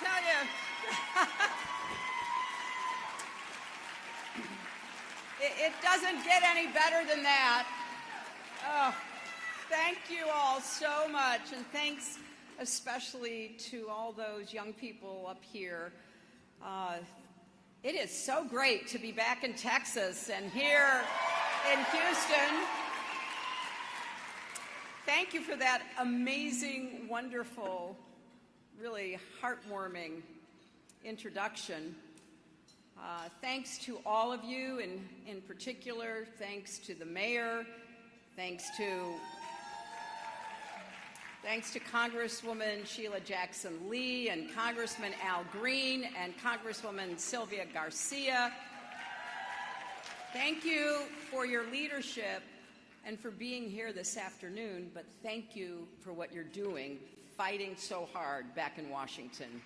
tell you. it, it doesn't get any better than that. Oh, thank you all so much, and thanks especially to all those young people up here. Uh, it is so great to be back in Texas and here in Houston. Thank you for that amazing, wonderful, really heartwarming introduction. Uh, thanks to all of you, and in particular, thanks to the mayor, thanks to Thanks to Congresswoman Sheila Jackson Lee and Congressman Al Green and Congresswoman Sylvia Garcia. Thank you for your leadership and for being here this afternoon, but thank you for what you're doing, fighting so hard back in Washington.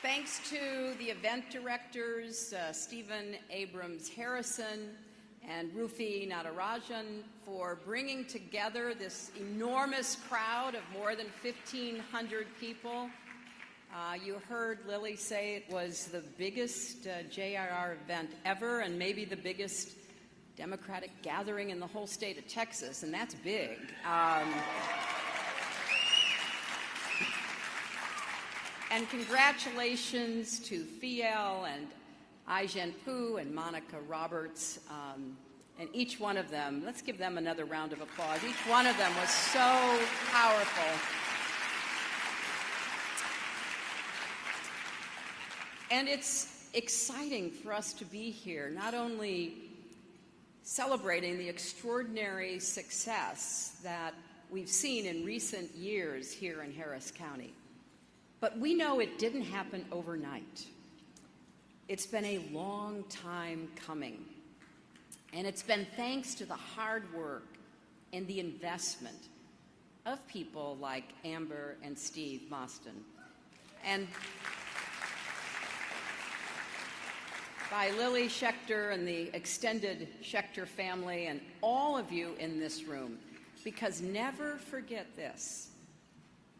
Thanks to the event directors, uh, Stephen Abrams Harrison, and Rufi Natarajan for bringing together this enormous crowd of more than 1,500 people. Uh, you heard Lillie say it was the biggest uh, JRR event ever and maybe the biggest Democratic gathering in the whole state of Texas, and that's big. Um, and congratulations to Fiel and Ai-jen Poo and Monica Roberts, um, and each one of them, let's give them another round of applause. Each one of them was so powerful. And it's exciting for us to be here, not only celebrating the extraordinary success that we've seen in recent years here in Harris County, but we know it didn't happen overnight. It's been a long time coming. And it's been thanks to the hard work and the investment of people like Amber and Steve Mostyn. And by Lillie Schechter and the extended Schechter family and all of you in this room, because never forget this.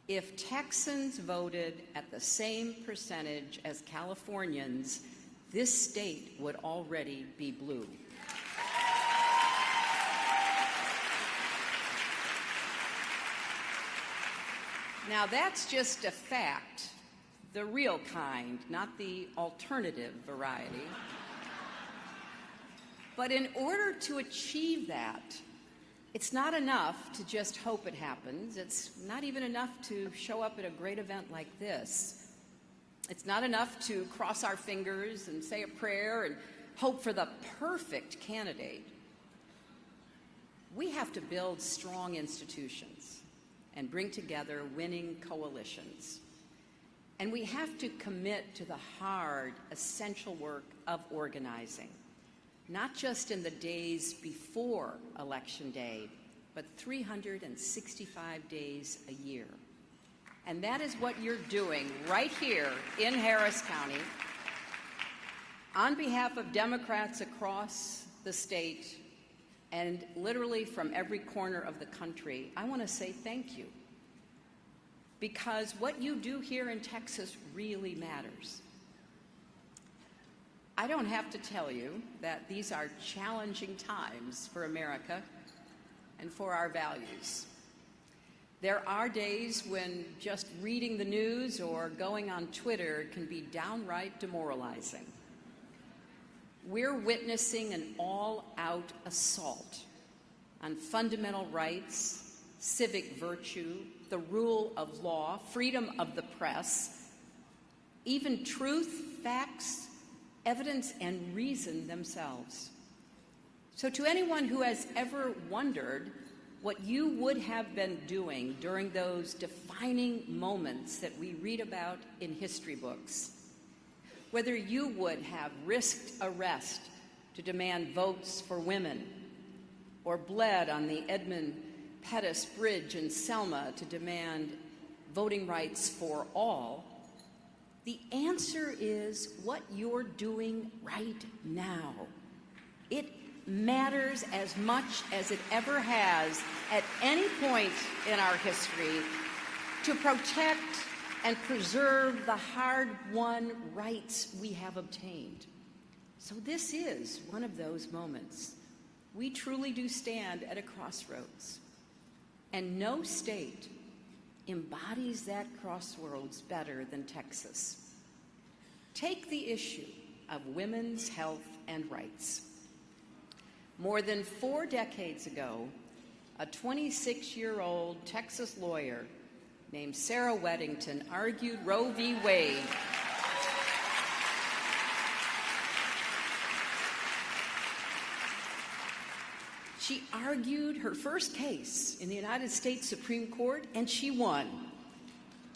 If Texans voted at the same percentage as Californians, this state would already be blue. Now that's just a fact, the real kind, not the alternative variety. But in order to achieve that, it's not enough to just hope it happens. It's not even enough to show up at a great event like this. It's not enough to cross our fingers and say a prayer and hope for the perfect candidate. We have to build strong institutions and bring together winning coalitions. And we have to commit to the hard, essential work of organizing, not just in the days before Election Day, but 365 days a year. And that is what you're doing right here in Harris County on behalf of Democrats across the state and literally from every corner of the country. I want to say thank you because what you do here in Texas really matters. I don't have to tell you that these are challenging times for America and for our values. There are days when just reading the news or going on Twitter can be downright demoralizing. We're witnessing an all-out assault on fundamental rights, civic virtue, the rule of law, freedom of the press, even truth, facts, evidence, and reason themselves. So to anyone who has ever wondered what you would have been doing during those defining moments that we read about in history books. Whether you would have risked arrest to demand votes for women, or bled on the Edmund Pettus Bridge in Selma to demand voting rights for all, the answer is what you're doing right now. It matters as much as it ever has at any point in our history to protect and preserve the hard won rights we have obtained. So, this is one of those moments. We truly do stand at a crossroads, and no state embodies that crossroads better than Texas. Take the issue of women's health and rights. More than four decades ago, a 26 year old Texas lawyer named Sarah Weddington argued Roe v. Wade. She argued her first case in the United States Supreme Court, and she won.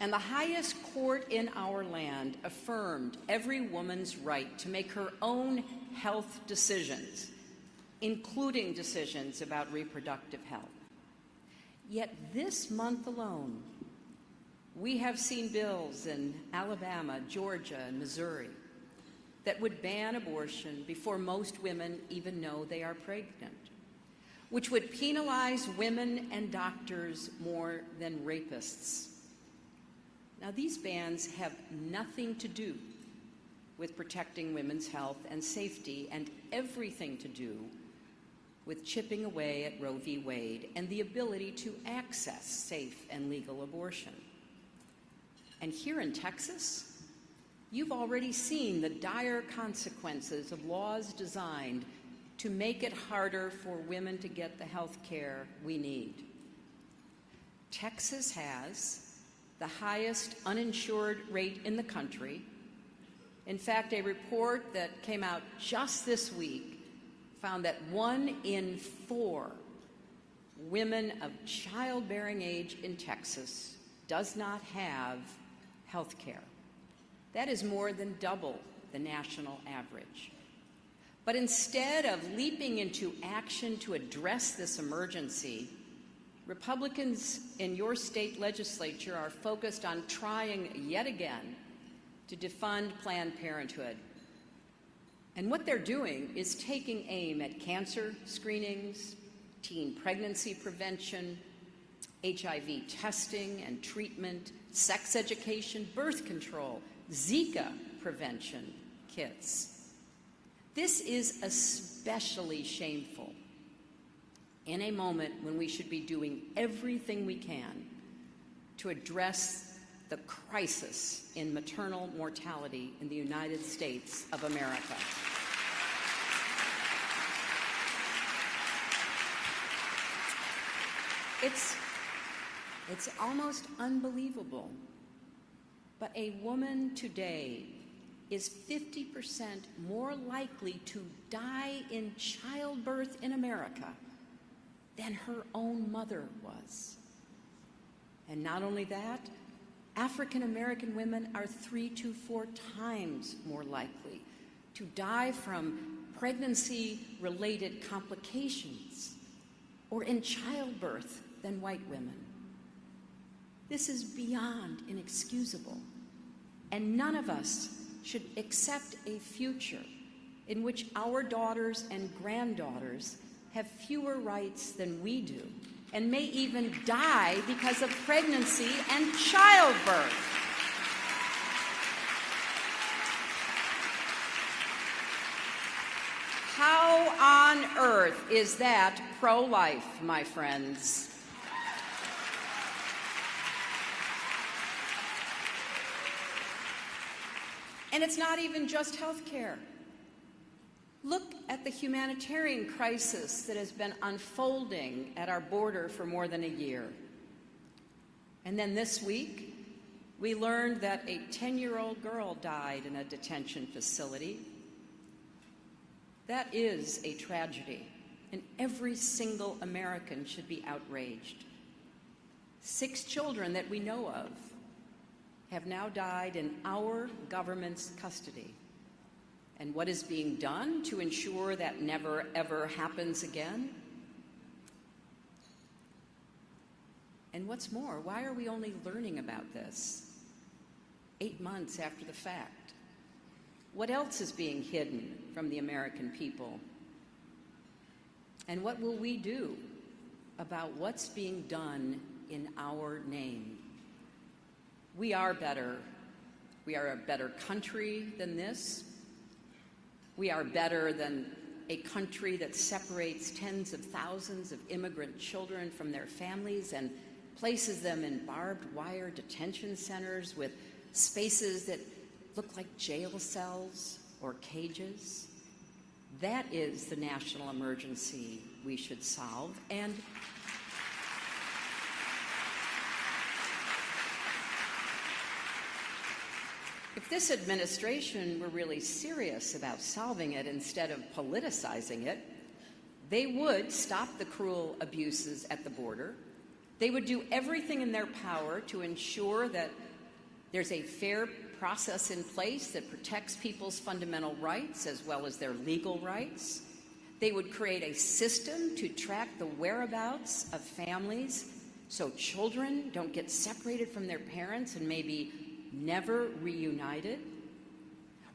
And the highest court in our land affirmed every woman's right to make her own health decisions, including decisions about reproductive health. Yet this month alone, we have seen bills in Alabama, Georgia, and Missouri that would ban abortion before most women even know they are pregnant, which would penalize women and doctors more than rapists. Now, these bans have nothing to do with protecting women's health and safety and everything to do with chipping away at Roe v. Wade and the ability to access safe and legal abortion. And here in Texas, you've already seen the dire consequences of laws designed to make it harder for women to get the health care we need. Texas has the highest uninsured rate in the country. In fact, a report that came out just this week found that one in four women of childbearing age in Texas does not have health care. That is more than double the national average. But instead of leaping into action to address this emergency, Republicans in your state legislature are focused on trying yet again to defund Planned Parenthood. And what they're doing is taking aim at cancer screenings, teen pregnancy prevention, HIV testing and treatment, sex education, birth control, Zika prevention kits. This is especially shameful in a moment when we should be doing everything we can to address the crisis in maternal mortality in the United States of America. It's it's almost unbelievable. But a woman today is 50% more likely to die in childbirth in America than her own mother was. And not only that, African American women are three to four times more likely to die from pregnancy related complications or in childbirth than white women. This is beyond inexcusable. And none of us should accept a future in which our daughters and granddaughters have fewer rights than we do and may even die because of pregnancy and childbirth. How on earth is that pro life, my friends? And it's not even just health care. Look at the humanitarian crisis that has been unfolding at our border for more than a year. And then this week, we learned that a 10 year old girl died in a detention facility. That is a tragedy, and every single American should be outraged. Six children that we know of have now died in our government's custody. And what is being done to ensure that never ever happens again? And what's more, why are we only learning about this eight months after the fact? What else is being hidden from the American people? And what will we do about what's being done in our name? We are better. We are a better country than this. We are better than a country that separates tens of thousands of immigrant children from their families and places them in barbed wire detention centers with spaces that look like jail cells or cages. That is the national emergency we should solve. And If this administration were really serious about solving it instead of politicizing it, they would stop the cruel abuses at the border. They would do everything in their power to ensure that there's a fair process in place that protects people's fundamental rights as well as their legal rights. They would create a system to track the whereabouts of families so children don't get separated from their parents and maybe never reunited.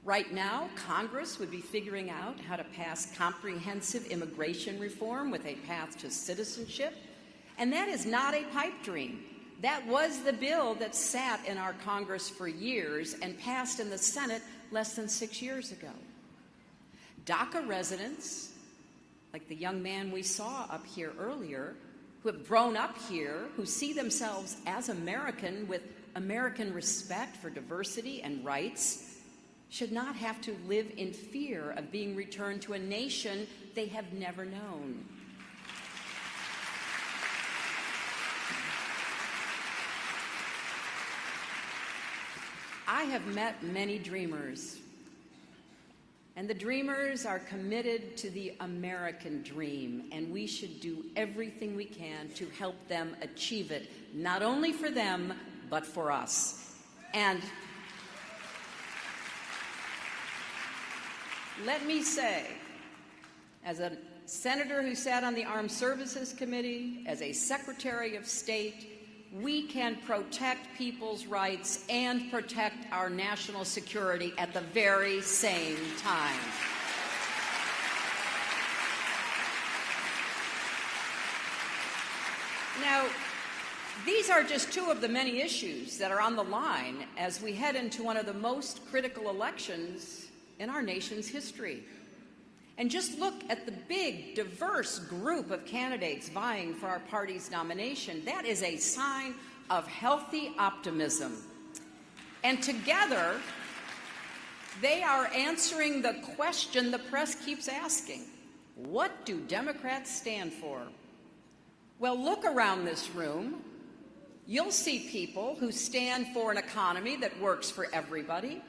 Right now, Congress would be figuring out how to pass comprehensive immigration reform with a path to citizenship. And that is not a pipe dream. That was the bill that sat in our Congress for years and passed in the Senate less than six years ago. DACA residents, like the young man we saw up here earlier, who have grown up here, who see themselves as American with American respect for diversity and rights should not have to live in fear of being returned to a nation they have never known. I have met many dreamers, and the dreamers are committed to the American dream, and we should do everything we can to help them achieve it, not only for them, but for us. And let me say, as a senator who sat on the Armed Services Committee, as a Secretary of State, we can protect people's rights and protect our national security at the very same time. Now, these are just two of the many issues that are on the line as we head into one of the most critical elections in our nation's history. And just look at the big, diverse group of candidates vying for our party's nomination. That is a sign of healthy optimism. And together, they are answering the question the press keeps asking. What do Democrats stand for? Well, look around this room you'll see people who stand for an economy that works for everybody,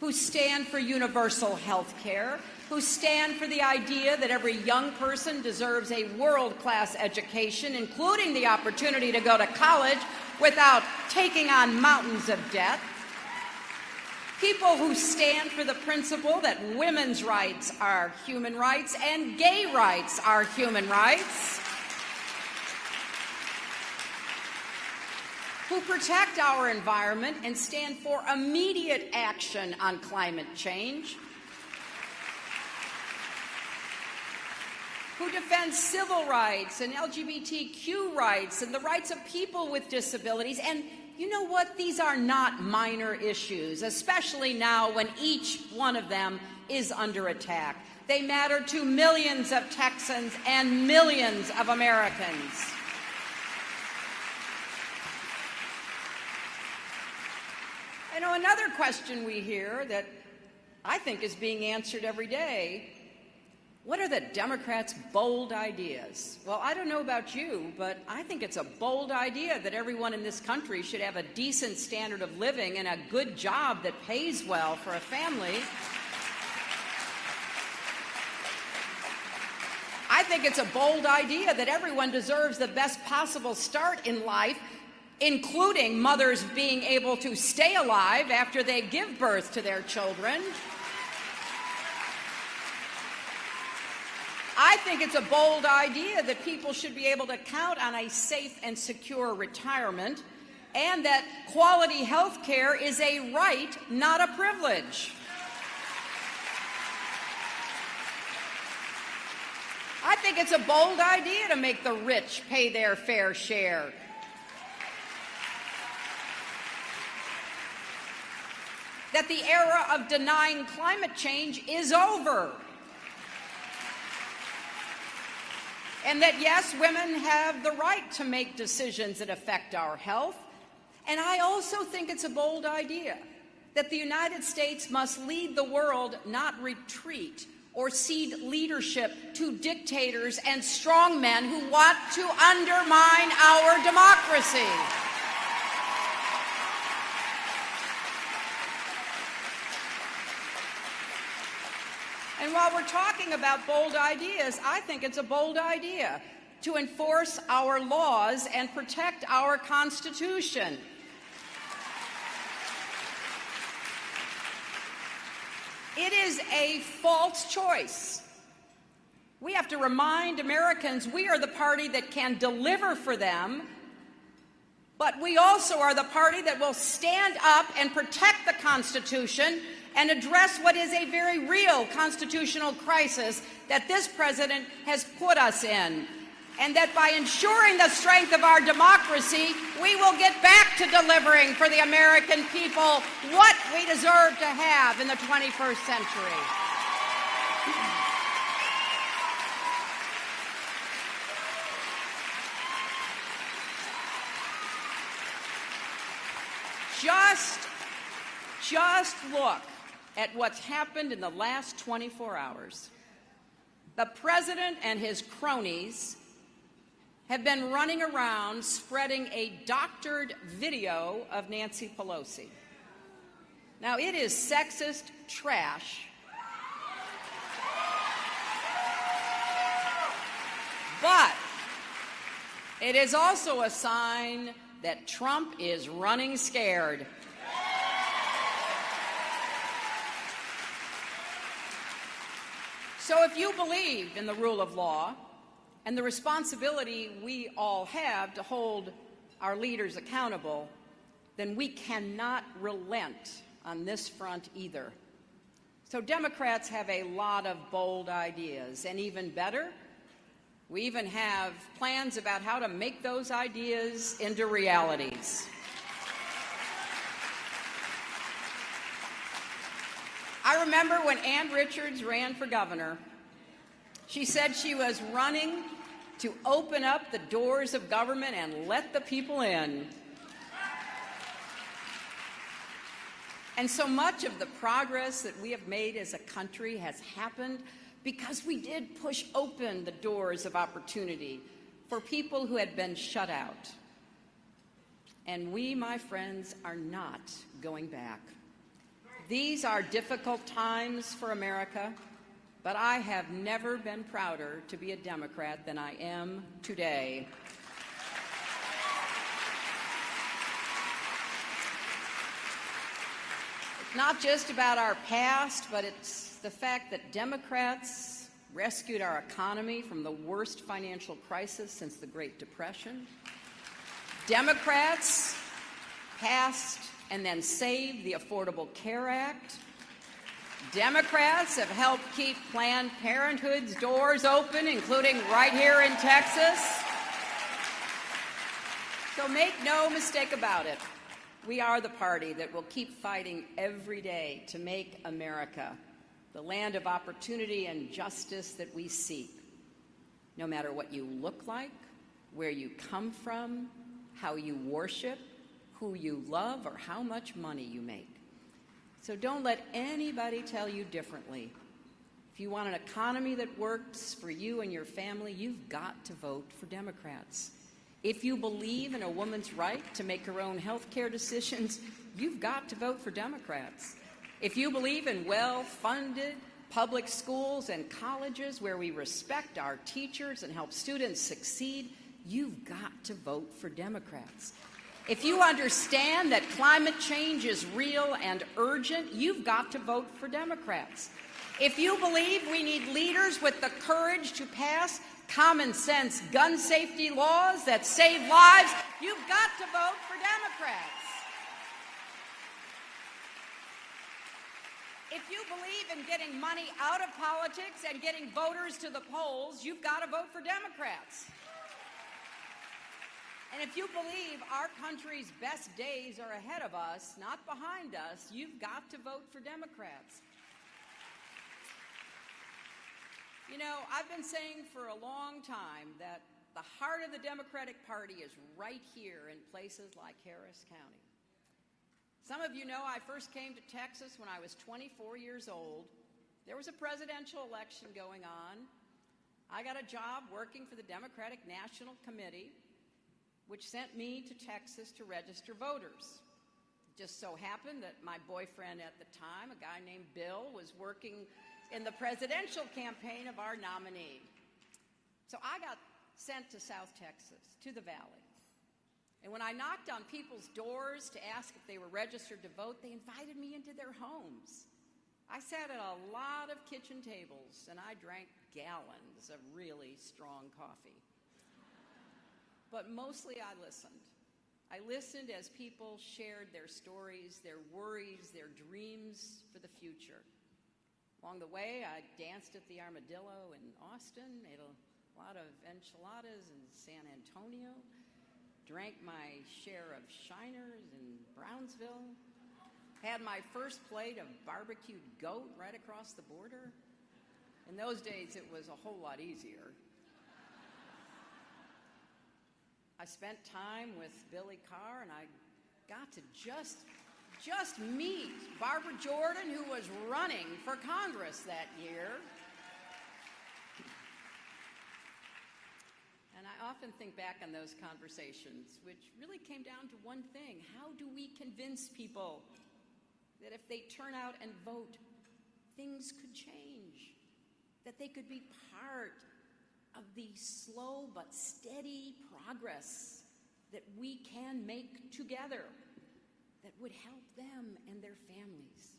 who stand for universal health care, who stand for the idea that every young person deserves a world-class education, including the opportunity to go to college without taking on mountains of debt, people who stand for the principle that women's rights are human rights and gay rights are human rights, who protect our environment and stand for immediate action on climate change, who defend civil rights and LGBTQ rights and the rights of people with disabilities. And you know what? These are not minor issues, especially now when each one of them is under attack. They matter to millions of Texans and millions of Americans. Know, another question we hear that I think is being answered every day what are the Democrats' bold ideas? Well, I don't know about you, but I think it's a bold idea that everyone in this country should have a decent standard of living and a good job that pays well for a family. I think it's a bold idea that everyone deserves the best possible start in life including mothers being able to stay alive after they give birth to their children. I think it's a bold idea that people should be able to count on a safe and secure retirement and that quality health care is a right, not a privilege. I think it's a bold idea to make the rich pay their fair share. That the era of denying climate change is over. And that, yes, women have the right to make decisions that affect our health. And I also think it's a bold idea that the United States must lead the world, not retreat or cede leadership to dictators and strongmen who want to undermine our democracy. While we're talking about bold ideas, I think it's a bold idea to enforce our laws and protect our Constitution. It is a false choice. We have to remind Americans we are the party that can deliver for them, but we also are the party that will stand up and protect the Constitution and address what is a very real constitutional crisis that this president has put us in. And that by ensuring the strength of our democracy, we will get back to delivering for the American people what we deserve to have in the 21st century. Just, just look at what's happened in the last 24 hours. The president and his cronies have been running around spreading a doctored video of Nancy Pelosi. Now, it is sexist trash. But it is also a sign that Trump is running scared. So if you believe in the rule of law and the responsibility we all have to hold our leaders accountable, then we cannot relent on this front either. So Democrats have a lot of bold ideas, and even better, we even have plans about how to make those ideas into realities. I remember when Ann Richards ran for governor, she said she was running to open up the doors of government and let the people in. And so much of the progress that we have made as a country has happened because we did push open the doors of opportunity for people who had been shut out. And we, my friends, are not going back. These are difficult times for America, but I have never been prouder to be a Democrat than I am today. It's not just about our past, but it's the fact that Democrats rescued our economy from the worst financial crisis since the Great Depression. Democrats passed and then save the Affordable Care Act. Democrats have helped keep Planned Parenthood's doors open, including right here in Texas. So make no mistake about it. We are the party that will keep fighting every day to make America the land of opportunity and justice that we seek. No matter what you look like, where you come from, how you worship, who you love, or how much money you make. So don't let anybody tell you differently. If you want an economy that works for you and your family, you've got to vote for Democrats. If you believe in a woman's right to make her own health care decisions, you've got to vote for Democrats. If you believe in well-funded public schools and colleges where we respect our teachers and help students succeed, you've got to vote for Democrats. If you understand that climate change is real and urgent, you've got to vote for Democrats. If you believe we need leaders with the courage to pass common sense gun safety laws that save lives, you've got to vote for Democrats. if you believe in getting money out of politics and getting voters to the polls, you've got to vote for Democrats. And if you believe our country's best days are ahead of us, not behind us, you've got to vote for Democrats. You know, I've been saying for a long time that the heart of the Democratic Party is right here in places like Harris County. Some of you know I first came to Texas when I was 24 years old. There was a presidential election going on. I got a job working for the Democratic National Committee, which sent me to Texas to register voters. It just so happened that my boyfriend at the time, a guy named Bill, was working in the presidential campaign of our nominee. So I got sent to South Texas, to the Valley. And when I knocked on people's doors to ask if they were registered to vote, they invited me into their homes. I sat at a lot of kitchen tables and I drank gallons of really strong coffee. But mostly I listened. I listened as people shared their stories, their worries, their dreams for the future. Along the way, I danced at the Armadillo in Austin, ate a lot of enchiladas in San Antonio, drank my share of Shiners in Brownsville, had my first plate of barbecued goat right across the border. In those days, it was a whole lot easier. I spent time with Billie Carr, and I got to just, just meet Barbara Jordan, who was running for Congress that year. And I often think back on those conversations, which really came down to one thing. How do we convince people that if they turn out and vote, things could change? That they could be part of the slow but steady progress that we can make together that would help them and their families.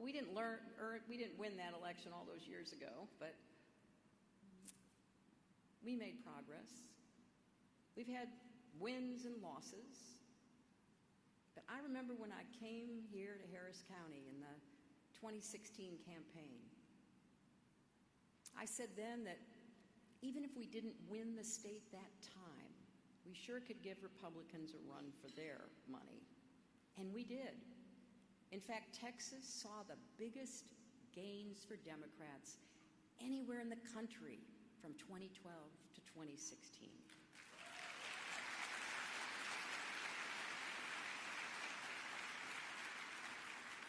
we didn't learn, or we didn't win that election all those years ago, but we made progress. We've had wins and losses. But I remember when I came here to Harris County in the 2016 campaign, I said then that even if we didn't win the state that time, we sure could give Republicans a run for their money. And we did. In fact, Texas saw the biggest gains for Democrats anywhere in the country from 2012 to 2016.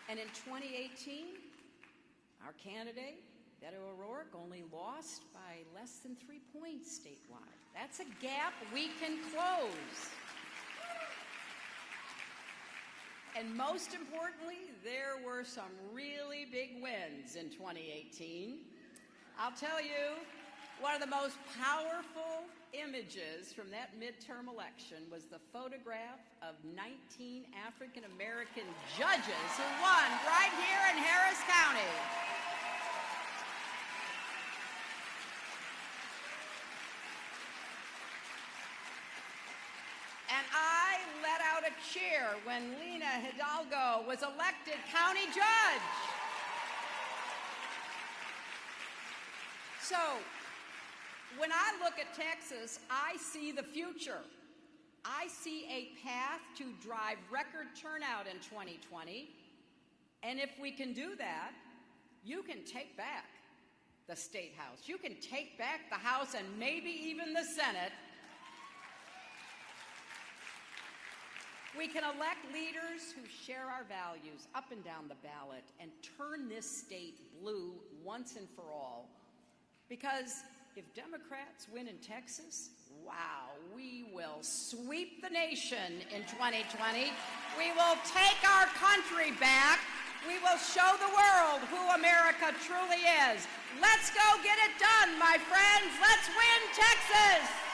And in 2018, our candidate, Beto O'Rourke, only lost by less than three points statewide. That's a gap we can close. And most importantly, there were some really big wins in 2018. I'll tell you, one of the most powerful images from that midterm election was the photograph of 19 African American judges who won right here in Harris County. And I let out a cheer when Lina Hidalgo was elected county judge. So when I look at Texas, I see the future. I see a path to drive record turnout in 2020. And if we can do that, you can take back the State House. You can take back the House and maybe even the Senate. We can elect leaders who share our values up and down the ballot and turn this state blue once and for all. Because if Democrats win in Texas, wow, we will sweep the nation in 2020. We will take our country back. We will show the world who America truly is. Let's go get it done, my friends. Let's win Texas.